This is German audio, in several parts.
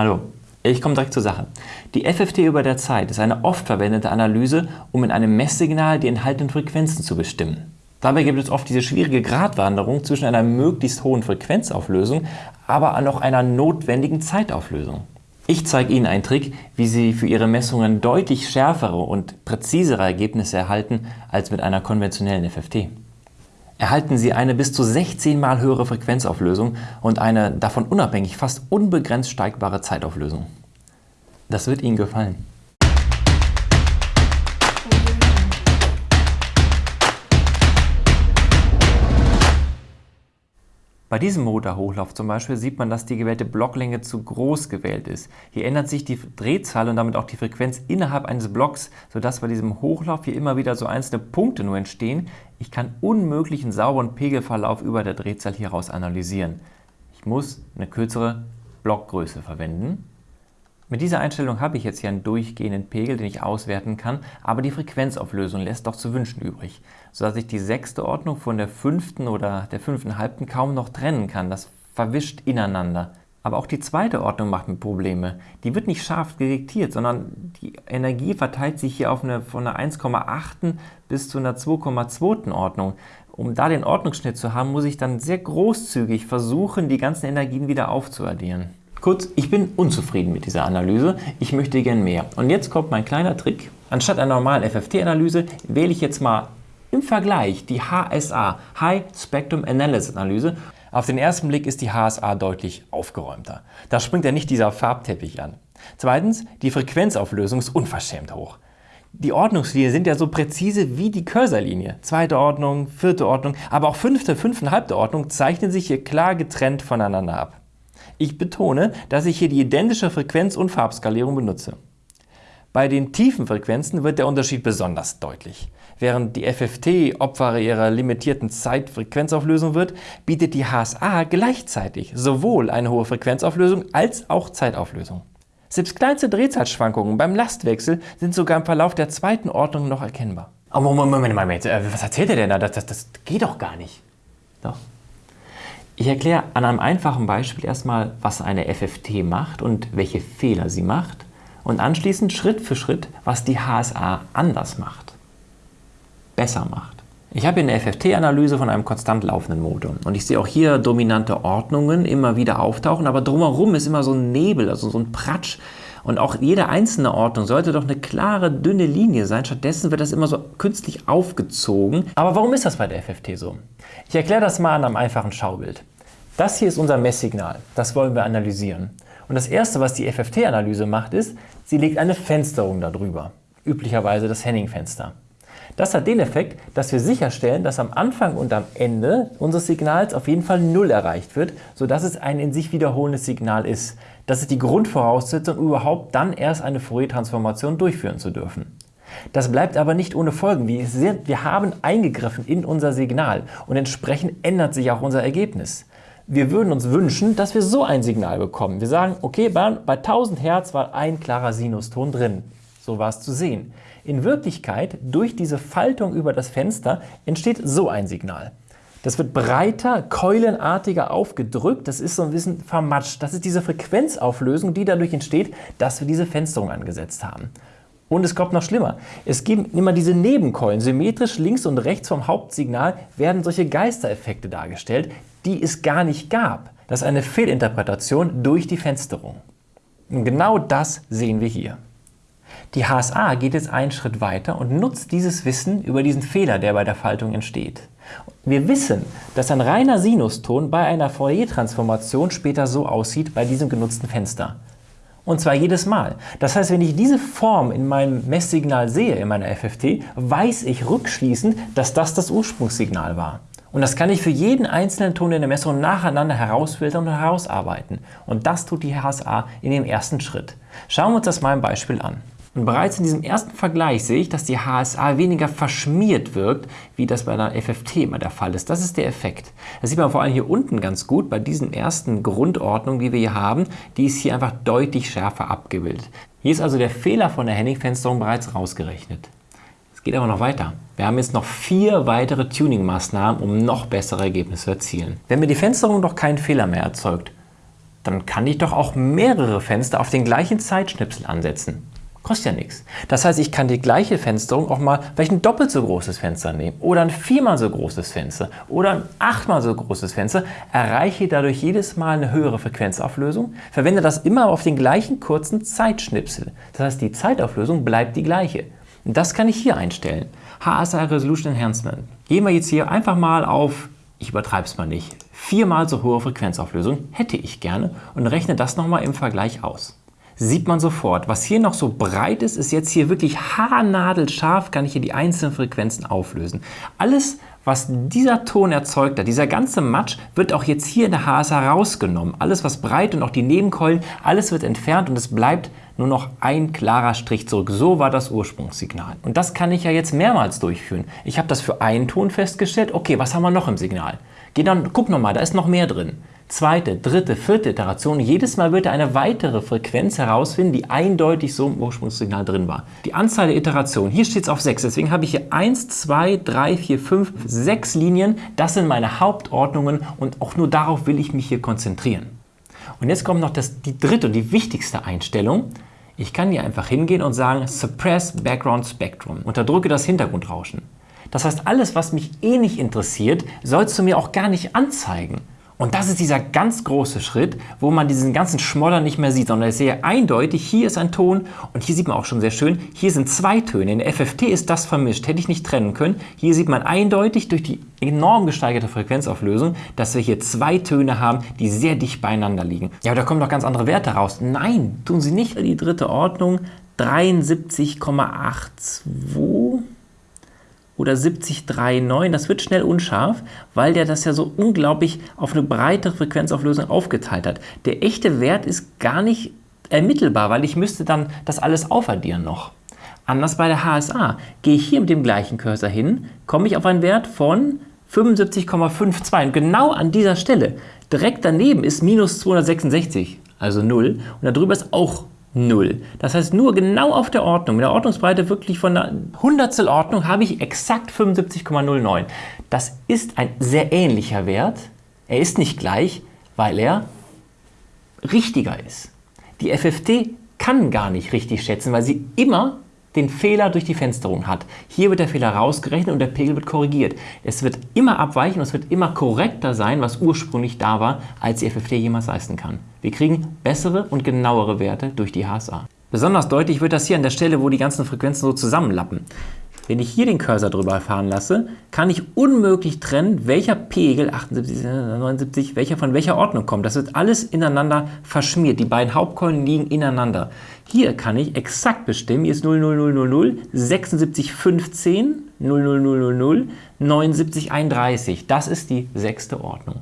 Hallo, ich komme direkt zur Sache. Die FFT über der Zeit ist eine oft verwendete Analyse, um in einem Messsignal die enthaltenen Frequenzen zu bestimmen. Dabei gibt es oft diese schwierige Gratwanderung zwischen einer möglichst hohen Frequenzauflösung, aber auch noch einer notwendigen Zeitauflösung. Ich zeige Ihnen einen Trick, wie Sie für Ihre Messungen deutlich schärfere und präzisere Ergebnisse erhalten als mit einer konventionellen FFT. Erhalten Sie eine bis zu 16 mal höhere Frequenzauflösung und eine davon unabhängig fast unbegrenzt steigbare Zeitauflösung. Das wird Ihnen gefallen. Bei diesem Motorhochlauf zum Beispiel sieht man, dass die gewählte Blocklänge zu groß gewählt ist. Hier ändert sich die Drehzahl und damit auch die Frequenz innerhalb eines Blocks, sodass bei diesem Hochlauf hier immer wieder so einzelne Punkte nur entstehen. Ich kann unmöglich einen sauberen Pegelverlauf über der Drehzahl hieraus analysieren. Ich muss eine kürzere Blockgröße verwenden. Mit dieser Einstellung habe ich jetzt hier einen durchgehenden Pegel, den ich auswerten kann, aber die Frequenzauflösung lässt doch zu wünschen übrig, sodass ich die sechste Ordnung von der fünften oder der fünften halbten kaum noch trennen kann. Das verwischt ineinander. Aber auch die zweite Ordnung macht mir Probleme. Die wird nicht scharf detektiert, sondern die Energie verteilt sich hier auf eine, von einer 1,8 bis zu einer 2,2 Ordnung. Um da den Ordnungsschnitt zu haben, muss ich dann sehr großzügig versuchen, die ganzen Energien wieder aufzuaddieren. Kurz, ich bin unzufrieden mit dieser Analyse, ich möchte gern mehr. Und jetzt kommt mein kleiner Trick. Anstatt einer normalen FFT-Analyse wähle ich jetzt mal im Vergleich die HSA, High Spectrum Analysis Analyse. Auf den ersten Blick ist die HSA deutlich aufgeräumter. Da springt ja nicht dieser Farbteppich an. Zweitens, die Frequenzauflösung ist unverschämt hoch. Die Ordnungslinien sind ja so präzise wie die Cursorlinie. Zweite Ordnung, vierte Ordnung, aber auch fünfte, fünfeinhalbte Ordnung zeichnen sich hier klar getrennt voneinander ab. Ich betone, dass ich hier die identische Frequenz- und Farbskalierung benutze. Bei den tiefen Frequenzen wird der Unterschied besonders deutlich. Während die FFT Opfer ihrer limitierten Zeitfrequenzauflösung wird, bietet die HSA gleichzeitig sowohl eine hohe Frequenzauflösung als auch Zeitauflösung. Selbst kleinste Drehzahlschwankungen beim Lastwechsel sind sogar im Verlauf der zweiten Ordnung noch erkennbar. Oh, Moment, Moment, Moment, äh, was erzählt er denn da? Das, das, das geht doch gar nicht. Doch. Ich erkläre an einem einfachen Beispiel erstmal, was eine FFT macht und welche Fehler sie macht und anschließend Schritt für Schritt, was die HSA anders macht, besser macht. Ich habe hier eine FFT-Analyse von einem konstant laufenden Motor und ich sehe auch hier dominante Ordnungen immer wieder auftauchen, aber drumherum ist immer so ein Nebel, also so ein Pratsch und auch jede einzelne Ordnung sollte doch eine klare, dünne Linie sein. Stattdessen wird das immer so künstlich aufgezogen. Aber warum ist das bei der FFT so? Ich erkläre das mal an einem einfachen Schaubild. Das hier ist unser Messsignal. Das wollen wir analysieren. Und das erste, was die FFT-Analyse macht, ist, sie legt eine Fensterung darüber. Üblicherweise das Henning-Fenster. Das hat den Effekt, dass wir sicherstellen, dass am Anfang und am Ende unseres Signals auf jeden Fall Null erreicht wird, sodass es ein in sich wiederholendes Signal ist. Das ist die Grundvoraussetzung, um überhaupt dann erst eine Fourier-Transformation durchführen zu dürfen. Das bleibt aber nicht ohne Folgen. Wir, haben eingegriffen in unser Signal und entsprechend ändert sich auch unser Ergebnis. Wir würden uns wünschen, dass wir so ein Signal bekommen. Wir sagen, okay, bei 1000 Hertz war ein klarer Sinuston drin. So war es zu sehen. In Wirklichkeit, durch diese Faltung über das Fenster, entsteht so ein Signal. Das wird breiter, keulenartiger aufgedrückt, das ist so ein bisschen vermatscht. Das ist diese Frequenzauflösung, die dadurch entsteht, dass wir diese Fensterung angesetzt haben. Und es kommt noch schlimmer. Es gibt immer diese Nebenkeulen. Symmetrisch links und rechts vom Hauptsignal werden solche Geistereffekte dargestellt, die es gar nicht gab. Das ist eine Fehlinterpretation durch die Fensterung. Und genau das sehen wir hier. Die HSA geht jetzt einen Schritt weiter und nutzt dieses Wissen über diesen Fehler, der bei der Faltung entsteht. Wir wissen, dass ein reiner Sinuston bei einer Fourier-Transformation später so aussieht bei diesem genutzten Fenster. Und zwar jedes Mal. Das heißt, wenn ich diese Form in meinem Messsignal sehe, in meiner FFT, weiß ich rückschließend, dass das das Ursprungssignal war. Und das kann ich für jeden einzelnen Ton in der Messung nacheinander herausfiltern und herausarbeiten. Und das tut die HSA in dem ersten Schritt. Schauen wir uns das mal im Beispiel an. Und bereits in diesem ersten Vergleich sehe ich, dass die HSA weniger verschmiert wirkt, wie das bei einer FFT immer der Fall ist. Das ist der Effekt. Das sieht man vor allem hier unten ganz gut bei diesen ersten Grundordnungen, die wir hier haben. Die ist hier einfach deutlich schärfer abgebildet. Hier ist also der Fehler von der Henning-Fensterung bereits rausgerechnet. Es geht aber noch weiter. Wir haben jetzt noch vier weitere Tuning-Maßnahmen, um noch bessere Ergebnisse zu erzielen. Wenn mir die Fensterung doch keinen Fehler mehr erzeugt, dann kann ich doch auch mehrere Fenster auf den gleichen Zeitschnipsel ansetzen. Kostet ja nichts. Das heißt, ich kann die gleiche Fensterung auch mal vielleicht ein doppelt so großes Fenster nehmen oder ein viermal so großes Fenster oder ein achtmal so großes Fenster, erreiche dadurch jedes Mal eine höhere Frequenzauflösung, verwende das immer auf den gleichen kurzen Zeitschnipsel. Das heißt, die Zeitauflösung bleibt die gleiche. Das kann ich hier einstellen. HSI Resolution Enhancement. Gehen wir jetzt hier einfach mal auf, ich übertreibe es mal nicht, viermal so hohe Frequenzauflösung hätte ich gerne und rechne das nochmal im Vergleich aus sieht man sofort. Was hier noch so breit ist, ist jetzt hier wirklich haarnadelscharf, kann ich hier die einzelnen Frequenzen auflösen. Alles, was dieser Ton erzeugt hat, dieser ganze Matsch, wird auch jetzt hier in der HSA rausgenommen. Alles, was breit und auch die Nebenkeulen, alles wird entfernt und es bleibt nur noch ein klarer Strich zurück. So war das Ursprungssignal. Und das kann ich ja jetzt mehrmals durchführen. Ich habe das für einen Ton festgestellt. Okay, was haben wir noch im Signal? Geh dann, guck nochmal, da ist noch mehr drin zweite, dritte, vierte Iteration. Jedes Mal wird er eine weitere Frequenz herausfinden, die eindeutig so im Ursprungssignal drin war. Die Anzahl der Iterationen, hier steht es auf 6, deswegen habe ich hier 1, 2, 3, 4, 5, 6 Linien. Das sind meine Hauptordnungen und auch nur darauf will ich mich hier konzentrieren. Und jetzt kommt noch das, die dritte und die wichtigste Einstellung. Ich kann hier einfach hingehen und sagen Suppress Background Spectrum. Unterdrücke das Hintergrundrauschen. Das heißt, alles, was mich eh nicht interessiert, sollst du mir auch gar nicht anzeigen. Und das ist dieser ganz große Schritt, wo man diesen ganzen Schmodder nicht mehr sieht, sondern es sehr eindeutig, hier ist ein Ton und hier sieht man auch schon sehr schön, hier sind zwei Töne. In der FFT ist das vermischt, hätte ich nicht trennen können. Hier sieht man eindeutig durch die enorm gesteigerte Frequenzauflösung, dass wir hier zwei Töne haben, die sehr dicht beieinander liegen. Ja, aber da kommen doch ganz andere Werte raus. Nein, tun sie nicht. Die dritte Ordnung 73,82 oder 7039, das wird schnell unscharf, weil der das ja so unglaublich auf eine breite Frequenzauflösung aufgeteilt hat. Der echte Wert ist gar nicht ermittelbar, weil ich müsste dann das alles aufaddieren noch. Anders bei der HSA. Gehe ich hier mit dem gleichen Cursor hin, komme ich auf einen Wert von 75,52 und genau an dieser Stelle, direkt daneben ist minus 266, also 0 und darüber ist auch 0. Das heißt, nur genau auf der Ordnung, mit der Ordnungsbreite wirklich von einer Hundertstel Ordnung, habe ich exakt 75,09. Das ist ein sehr ähnlicher Wert. Er ist nicht gleich, weil er richtiger ist. Die FFT kann gar nicht richtig schätzen, weil sie immer den Fehler durch die Fensterung hat. Hier wird der Fehler rausgerechnet und der Pegel wird korrigiert. Es wird immer abweichen und es wird immer korrekter sein, was ursprünglich da war, als die FFT jemals leisten kann. Wir kriegen bessere und genauere Werte durch die HSA. Besonders deutlich wird das hier an der Stelle, wo die ganzen Frequenzen so zusammenlappen. Wenn ich hier den Cursor drüber fahren lasse, kann ich unmöglich trennen, welcher Pegel, 78, 79, welcher von welcher Ordnung kommt. Das wird alles ineinander verschmiert. Die beiden Hauptkeulen liegen ineinander. Hier kann ich exakt bestimmen, hier ist 00000, 7615, 00000, 7931. Das ist die sechste Ordnung.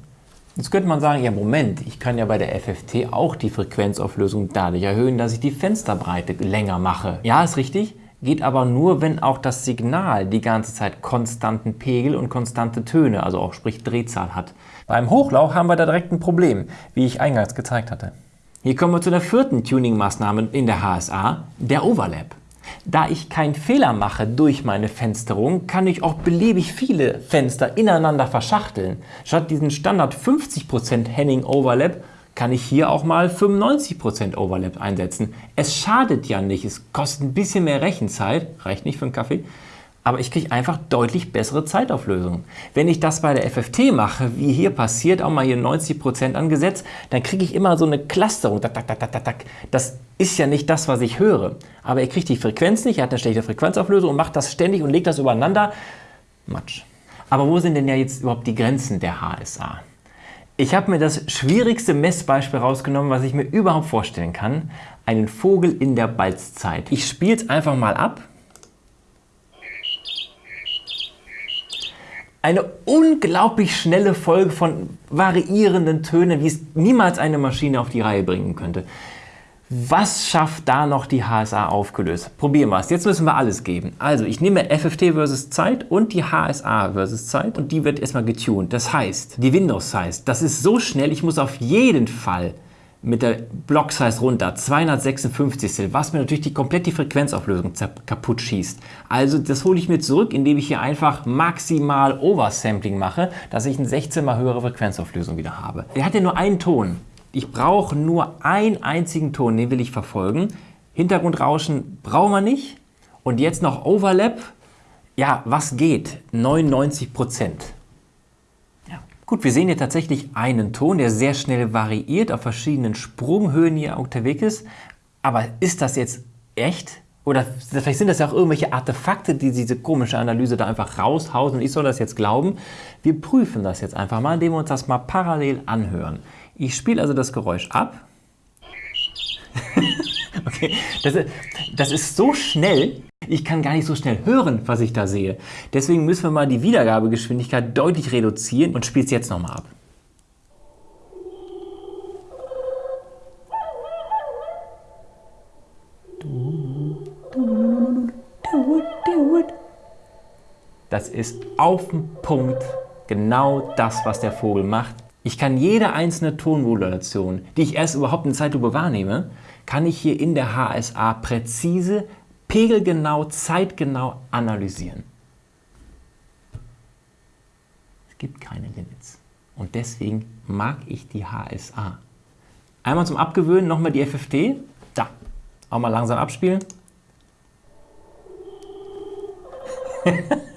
Jetzt könnte man sagen, ja Moment, ich kann ja bei der FFT auch die Frequenzauflösung dadurch erhöhen, dass ich die Fensterbreite länger mache. Ja, ist richtig, geht aber nur, wenn auch das Signal die ganze Zeit konstanten Pegel und konstante Töne, also auch sprich Drehzahl hat. Beim Hochlauf haben wir da direkt ein Problem, wie ich eingangs gezeigt hatte. Hier kommen wir zu der vierten Tuning-Maßnahme in der HSA, der Overlap. Da ich keinen Fehler mache durch meine Fensterung, kann ich auch beliebig viele Fenster ineinander verschachteln. Statt diesen Standard 50% Henning Overlap kann ich hier auch mal 95% Overlap einsetzen. Es schadet ja nicht, es kostet ein bisschen mehr Rechenzeit, reicht nicht für einen Kaffee, aber ich kriege einfach deutlich bessere Zeitauflösungen. Wenn ich das bei der FFT mache, wie hier passiert, auch mal hier 90% angesetzt, dann kriege ich immer so eine Clusterung. Das ist ja nicht das, was ich höre. Aber er kriegt die Frequenz nicht, er hat eine schlechte Frequenzauflösung und macht das ständig und legt das übereinander. Matsch. Aber wo sind denn ja jetzt überhaupt die Grenzen der HSA? Ich habe mir das schwierigste Messbeispiel rausgenommen, was ich mir überhaupt vorstellen kann. Einen Vogel in der Balzzeit. Ich spiele es einfach mal ab. Eine unglaublich schnelle Folge von variierenden Tönen, wie es niemals eine Maschine auf die Reihe bringen könnte. Was schafft da noch die HSA aufgelöst? Probieren wir es. Jetzt müssen wir alles geben. Also ich nehme FFT versus Zeit und die HSA versus Zeit und die wird erstmal getuned. Das heißt, die Windows Size, das ist so schnell, ich muss auf jeden Fall mit der Block Size runter, 256, was mir natürlich die komplette Frequenzauflösung kaputt schießt. Also das hole ich mir zurück, indem ich hier einfach maximal Oversampling mache, dass ich eine 16 mal höhere Frequenzauflösung wieder habe. Er hat ja nur einen Ton. Ich brauche nur einen einzigen Ton, den will ich verfolgen. Hintergrundrauschen brauchen wir nicht. Und jetzt noch Overlap. Ja, was geht? 99 Prozent. Ja. Gut, wir sehen hier tatsächlich einen Ton, der sehr schnell variiert, auf verschiedenen Sprunghöhen hier unterwegs ist. Aber ist das jetzt echt? Oder vielleicht sind das ja auch irgendwelche Artefakte, die diese komische Analyse da einfach raushausen ich soll das jetzt glauben. Wir prüfen das jetzt einfach mal, indem wir uns das mal parallel anhören. Ich spiele also das Geräusch ab. okay, das das ist so schnell, ich kann gar nicht so schnell hören, was ich da sehe. Deswegen müssen wir mal die Wiedergabegeschwindigkeit deutlich reduzieren und spiele es jetzt nochmal ab. Das ist auf den Punkt genau das, was der Vogel macht. Ich kann jede einzelne Tonmodulation, die ich erst überhaupt in Zeitlupe wahrnehme, kann ich hier in der HSA präzise, pegelgenau, zeitgenau analysieren. Es gibt keine Limits. Und deswegen mag ich die HSA. Einmal zum Abgewöhnen nochmal die FFT. Da. Auch mal langsam abspielen.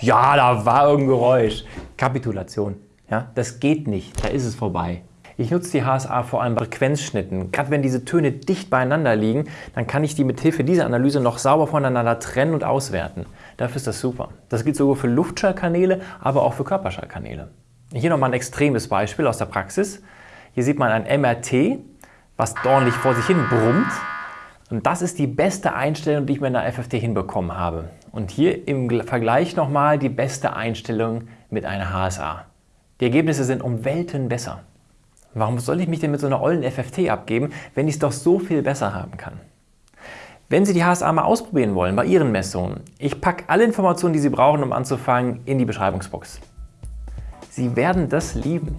ja, da war irgendein Geräusch. Kapitulation. Ja, das geht nicht, da ist es vorbei. Ich nutze die HSA vor allem bei Frequenzschnitten. Gerade wenn diese Töne dicht beieinander liegen, dann kann ich die mit Hilfe dieser Analyse noch sauber voneinander trennen und auswerten. Dafür ist das super. Das gilt sowohl für Luftschallkanäle, aber auch für Körperschallkanäle. Hier nochmal ein extremes Beispiel aus der Praxis. Hier sieht man ein MRT, was ordentlich vor sich hin brummt. Und das ist die beste Einstellung, die ich mit einer FFT hinbekommen habe. Und hier im Vergleich nochmal die beste Einstellung mit einer HSA. Die Ergebnisse sind um Welten besser. Warum soll ich mich denn mit so einer ollen FFT abgeben, wenn ich es doch so viel besser haben kann? Wenn Sie die HSA mal ausprobieren wollen bei Ihren Messungen, ich packe alle Informationen, die Sie brauchen, um anzufangen, in die Beschreibungsbox. Sie werden das lieben.